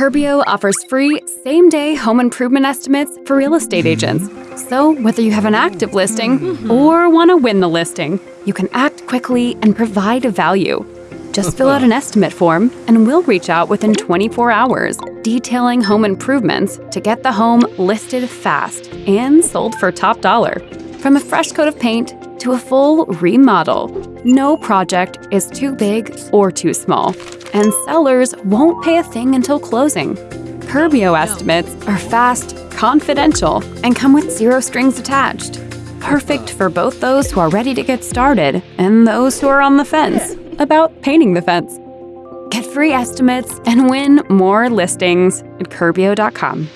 Curbio offers free same day home improvement estimates for real estate mm-hmm. agents. So, whether you have an active listing mm-hmm. or want to win the listing, you can act quickly and provide a value. Just fill out an estimate form, and we'll reach out within 24 hours, detailing home improvements to get the home listed fast and sold for top dollar. From a fresh coat of paint to a full remodel, no project is too big or too small, and sellers won't pay a thing until closing. Curbio estimates are fast, confidential, and come with zero strings attached. Perfect for both those who are ready to get started and those who are on the fence about painting the fence. Get free estimates and win more listings at Curbio.com.